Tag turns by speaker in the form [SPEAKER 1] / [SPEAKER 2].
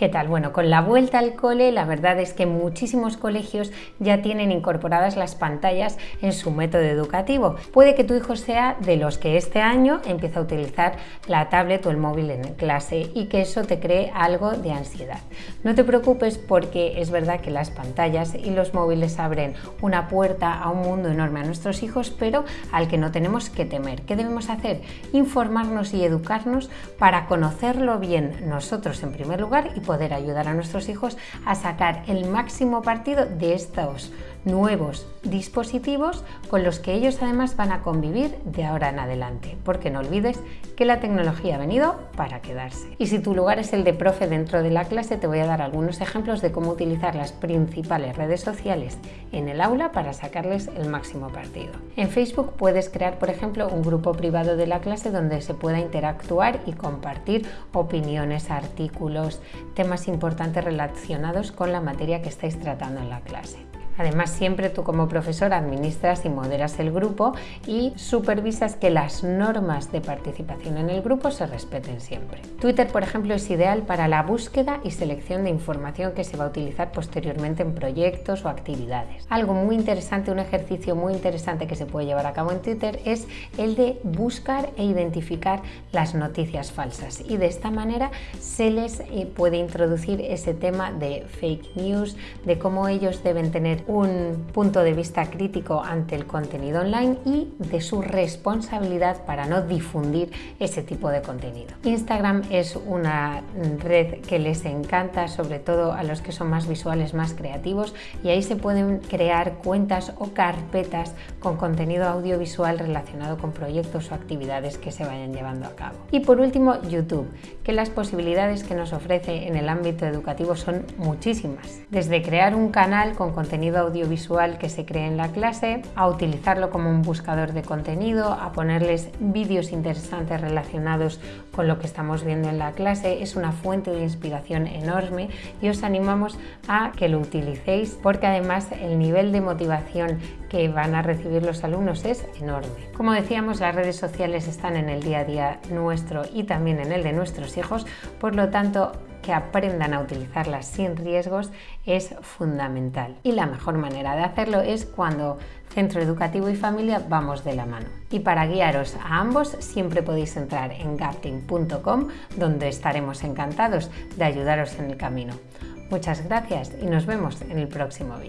[SPEAKER 1] ¿Qué tal? Bueno, con la vuelta al cole, la verdad es que muchísimos colegios ya tienen incorporadas las pantallas en su método educativo. Puede que tu hijo sea de los que este año empieza a utilizar la tablet o el móvil en clase y que eso te cree algo de ansiedad. No te preocupes porque es verdad que las pantallas y los móviles abren una puerta a un mundo enorme a nuestros hijos, pero al que no tenemos que temer. ¿Qué debemos hacer? Informarnos y educarnos para conocerlo bien nosotros en primer lugar y poder ayudar a nuestros hijos a sacar el máximo partido de estos nuevos dispositivos con los que ellos además van a convivir de ahora en adelante, porque no olvides que la tecnología ha venido para quedarse. Y si tu lugar es el de profe dentro de la clase, te voy a dar algunos ejemplos de cómo utilizar las principales redes sociales en el aula para sacarles el máximo partido. En Facebook puedes crear, por ejemplo, un grupo privado de la clase donde se pueda interactuar y compartir opiniones, artículos, temas importantes relacionados con la materia que estáis tratando en la clase. Además, siempre tú como profesor administras y moderas el grupo y supervisas que las normas de participación en el grupo se respeten siempre. Twitter, por ejemplo, es ideal para la búsqueda y selección de información que se va a utilizar posteriormente en proyectos o actividades. Algo muy interesante, un ejercicio muy interesante que se puede llevar a cabo en Twitter es el de buscar e identificar las noticias falsas y de esta manera se les eh, puede introducir ese tema de fake news, de cómo ellos deben tener un punto de vista crítico ante el contenido online y de su responsabilidad para no difundir ese tipo de contenido. Instagram es una red que les encanta, sobre todo a los que son más visuales, más creativos, y ahí se pueden crear cuentas o carpetas con contenido audiovisual relacionado con proyectos o actividades que se vayan llevando a cabo. Y por último, YouTube, que las posibilidades que nos ofrece en el ámbito educativo son muchísimas. Desde crear un canal con audiovisual que se cree en la clase, a utilizarlo como un buscador de contenido, a ponerles vídeos interesantes relacionados con lo que estamos viendo en la clase. Es una fuente de inspiración enorme y os animamos a que lo utilicéis porque además el nivel de motivación que van a recibir los alumnos es enorme. Como decíamos, las redes sociales están en el día a día nuestro y también en el de nuestros hijos, por lo tanto que aprendan a utilizarlas sin riesgos es fundamental. Y la mejor manera de hacerlo es cuando centro educativo y familia vamos de la mano. Y para guiaros a ambos siempre podéis entrar en gapting.com donde estaremos encantados de ayudaros en el camino. Muchas gracias y nos vemos en el próximo vídeo.